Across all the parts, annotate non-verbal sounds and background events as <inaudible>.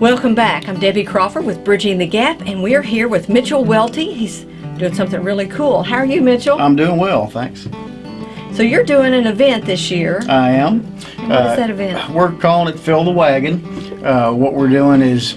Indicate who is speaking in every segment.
Speaker 1: Welcome back. I'm Debbie Crawford with Bridging the Gap, and we're here with Mitchell Welty. He's doing something really cool. How are you, Mitchell?
Speaker 2: I'm doing well, thanks.
Speaker 1: so you're doing an event this year.
Speaker 2: I am.
Speaker 1: And what is that event?
Speaker 2: We're calling it Fill the Wagon. Uh, what we're doing is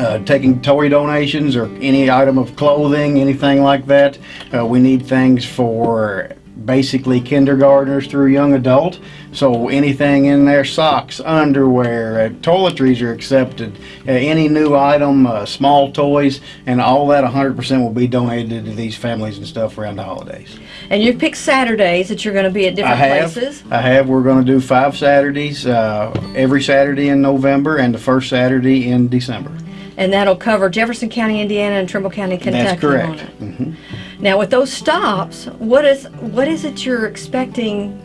Speaker 2: uh, taking toy donations or any item of clothing, anything like that. Uh, we need things for basically kindergartners through young adult. So anything in there, socks, underwear, uh, toiletries are accepted. Uh, any new item, uh, small toys, and all that 100% will be donated to these families and stuff around the holidays.
Speaker 1: And you've picked Saturdays that you're going to be at
Speaker 2: I
Speaker 1: different
Speaker 2: have.
Speaker 1: places.
Speaker 2: I have. We're going to do five Saturdays, uh, every Saturday in November and the first Saturday in December.
Speaker 1: And that'll cover Jefferson County, Indiana, and Trimble County, Kentucky.
Speaker 2: That's correct.
Speaker 1: it?
Speaker 2: hmm
Speaker 1: Now, with those stops, what is what is it you're expecting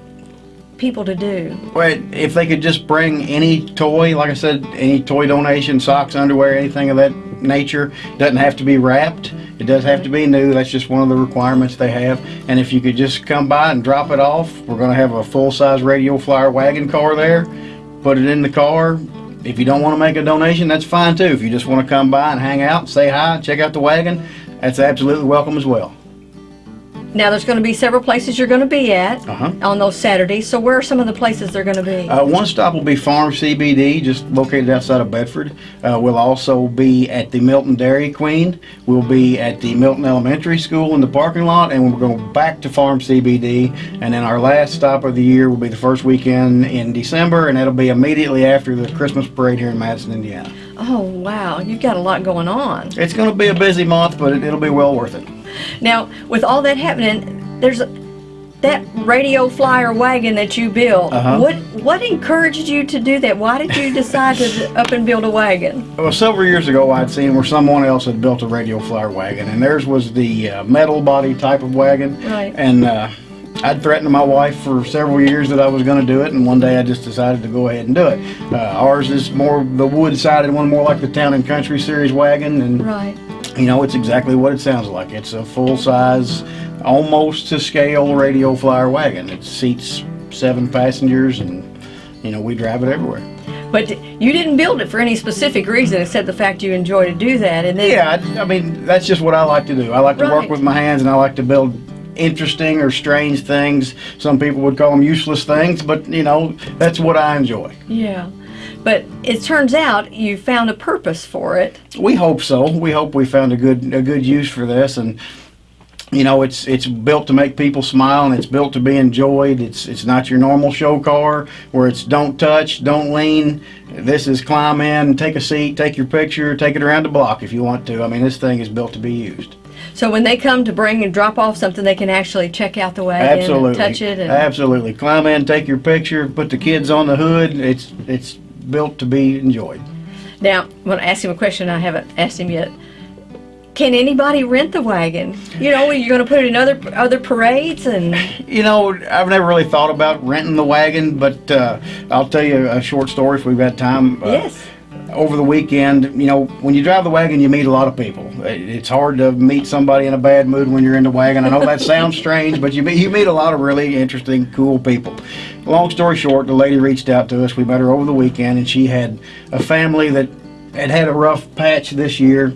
Speaker 1: people to do?
Speaker 2: Well, if they could just bring any toy, like I said, any toy donation, socks, underwear, anything of that nature, doesn't have to be wrapped. It does have to be new. That's just one of the requirements they have. And if you could just come by and drop it off, we're going to have a full-size radio flyer wagon car there. Put it in the car. If you don't want to make a donation, that's fine too. If you just want to come by and hang out, say hi, check out the wagon, that's absolutely welcome as well.
Speaker 1: Now, there's going to be several places you're going to be at
Speaker 2: Uh-huh.
Speaker 1: on those Saturdays. So, where are some of the places they're going to be?
Speaker 2: Uh, one stop will be Farm CBD, just located outside of Bedford. Uh, we'll also be at the Milton Dairy Queen. We'll be at the Milton Elementary School in the parking lot, and we're going back to Farm CBD. And then our last stop of the year will be the first weekend in December, and that'll be immediately after the Christmas parade here in Madison, Indiana.
Speaker 1: oh, wow. You've got a lot going on.
Speaker 2: It's going to be a busy month, but it, it'll be well worth it.
Speaker 1: Now, with all that happening, there's a, that radio flyer wagon that you built.
Speaker 2: Uh-huh.
Speaker 1: What what encouraged you to do that? Why did you decide to <laughs> up and build a wagon?
Speaker 2: Well, several years ago, I'd seen where someone else had built a radio flyer wagon, and theirs was the uh, metal body type of wagon.
Speaker 1: Right.
Speaker 2: And uh, I'd threatened my wife for several years that I was going to do it, and one day I just decided to go ahead and do it. Uh, ours is more the wood-sided one, more like the Town and Country Series wagon, and
Speaker 1: Right.
Speaker 2: You know, it's exactly what it sounds like. It's a full-size, almost to scale radio flyer wagon. It seats seven passengers, and you know, we drive it everywhere.
Speaker 1: But you didn't build it for any specific reason except the fact you enjoy to do that. And then
Speaker 2: Yeah, I, I mean, that's just what I like to do. I like to
Speaker 1: Right.
Speaker 2: work with my hands and I like to build interesting or strange things. Some people would call them useless things, but you know, that's what I enjoy.
Speaker 1: Yeah. But it turns out you found a purpose for it.
Speaker 2: We hope so. We hope we found a good a good use for this and you know, it's it's built to make people smile and it's built to be enjoyed. It's it's not your normal show car where it's don't touch, don't lean. This is climb in, take a seat, take your picture, take it around the block if you want to. I mean, this thing is built to be used.
Speaker 1: So when they come to bring and drop off something, they can actually check out the wagon
Speaker 2: Absolutely.
Speaker 1: and touch it. And,
Speaker 2: Absolutely. Climb in, take your picture, put the kids on the hood. It's it's built to be enjoyed.
Speaker 1: Now, I'm going to ask him a question I haven't asked him yet. Can anybody rent the wagon? You know, you're going to put it in other other parades and <laughs>
Speaker 2: You know, I've never really thought about renting the wagon, but uh, I'll tell you a short story if we've got time. Uh,
Speaker 1: yes.
Speaker 2: Over the weekend, you know, when you drive the wagon, you meet a lot of people. It's hard to meet somebody in a bad mood when you're in the wagon. I know that <laughs> sounds strange, but you meet, you meet a lot of really interesting, cool people. Long story short, the lady reached out to us. We met her over the weekend, and she had a family that had had a rough patch this year.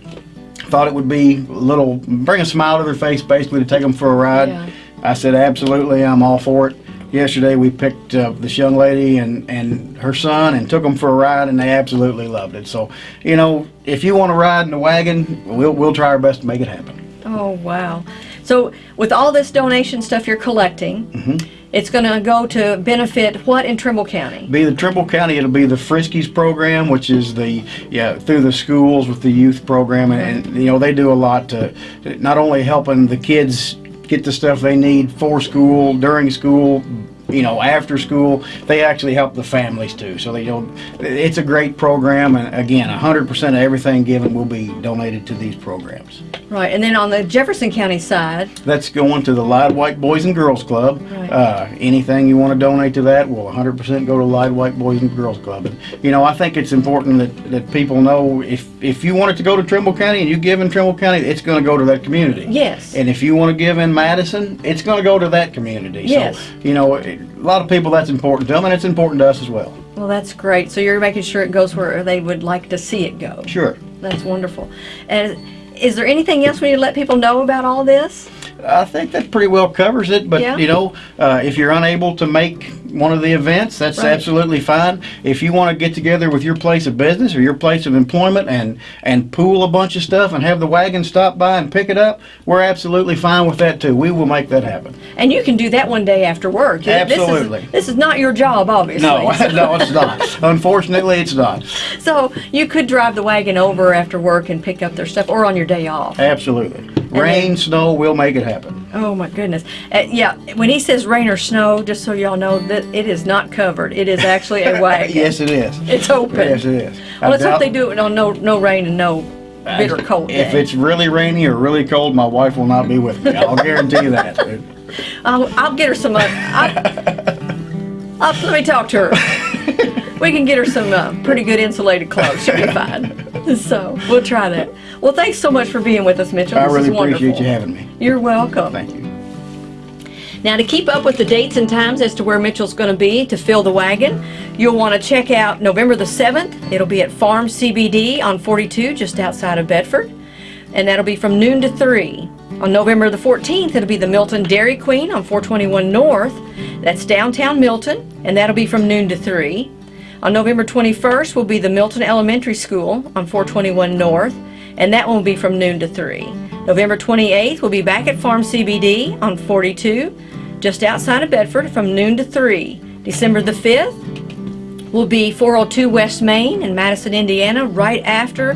Speaker 2: Thought it would be a little, bring a smile to their face, basically, to take them for a ride.
Speaker 1: Yeah.
Speaker 2: I said, absolutely, I'm all for it. Yesterday, we picked uh, this young lady and, and her son and took them for a ride, and they absolutely loved it. So, you know, if you want to ride in the wagon, we'll, we'll try our best to make it happen.
Speaker 1: Oh wow! So with all this donation stuff you're collecting,
Speaker 2: Mm-hmm.
Speaker 1: it's going to go to benefit what in Trimble County?
Speaker 2: Be the Trimble County, it'll be the Friskies program, which is the, yeah, through the schools with the youth program. And, and, you know, they do a lot to not only helping the kids get the stuff they need for school, during school, you know, after school, they actually help the families too. So they don't, it's a great program. And again, 100% of everything given will be donated to these programs.
Speaker 1: Right, and then on the Jefferson County side,
Speaker 2: That's going to the Lide White Boys and Girls Club.
Speaker 1: Right.
Speaker 2: Uh, anything you want to donate to that will 100% go to Lide White Boys and Girls Club. And, you know, I think it's important that, that people know if, if you want it to go to Trimble County and you give in Trimble County, it's going to go to that community.
Speaker 1: yes.
Speaker 2: And if you want to give in Madison, it's going to go to that community.
Speaker 1: Yes.
Speaker 2: So, you know, it, a lot of people that's important to them, and it's important to us as well.
Speaker 1: Well, that's great. So you're making sure it goes where they would like to see it go.
Speaker 2: Sure.
Speaker 1: That's wonderful. And is there anything else we need to let people know about all this?
Speaker 2: I think that pretty well covers it, but
Speaker 1: Yeah.
Speaker 2: you know, uh, if you're unable to make one of the events, that's
Speaker 1: Right.
Speaker 2: absolutely fine. If you want to get together with your place of business or your place of employment and and pool a bunch of stuff and have the wagon stop by and pick it up, we're absolutely fine with that too. We will make that happen.
Speaker 1: And you can do that one day after work.
Speaker 2: Absolutely.
Speaker 1: This is, this is not your job, obviously.
Speaker 2: No, <laughs> no, it's not. Unfortunately, it's not.
Speaker 1: So you could drive the wagon over after work and pick up their stuff, or on your day off.
Speaker 2: Absolutely. Rain, snow, we'll make it happen.
Speaker 1: Oh my goodness! Uh, yeah, when he says rain or snow, just so y'all know that it is not covered. It is actually a <laughs> wagon.
Speaker 2: Yes, it is.
Speaker 1: It's open.
Speaker 2: Yes, it is.
Speaker 1: Well,
Speaker 2: I
Speaker 1: let's hope they do it on no no rain and no bitter cold
Speaker 2: If
Speaker 1: day.
Speaker 2: it's really rainy or really cold, my wife will not be with me. I'll guarantee you that. <laughs>
Speaker 1: I'll, I'll get her some. Uh, I'll, I'll, let me talk to her. <laughs> We can get her some uh, pretty good insulated clothes. She'll be fine. <laughs> So we'll try that. Well, thanks so much for being with us, Mitchell.
Speaker 2: I
Speaker 1: This
Speaker 2: really
Speaker 1: is wonderful.
Speaker 2: appreciate you having me.
Speaker 1: You're welcome.
Speaker 2: Thank you.
Speaker 1: Now, to keep up with the dates and times as to where Mitchell's going to be to fill the wagon, you'll want to check out November the 7th. It'll be at Farm CBD on 42, just outside of Bedford. And that'll be from noon to 3. On November the 14th, it'll be the Milton Dairy Queen on 421 North. That's downtown Milton, and that'll be from noon to 3. On November 21st will be the Milton Elementary School on 421 North, and that one will be from noon to 3. November 28th will be back at Farm CBD on 42, just outside of Bedford, from noon to 3. December the 5th will be 402 West Main in Madison, Indiana, right after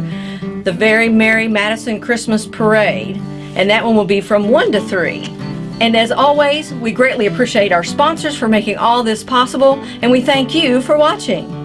Speaker 1: the Very Merry Madison Christmas Parade, and that one will be from 1 to 3. And as always, we greatly appreciate our sponsors for making all this possible, and we thank you for watching.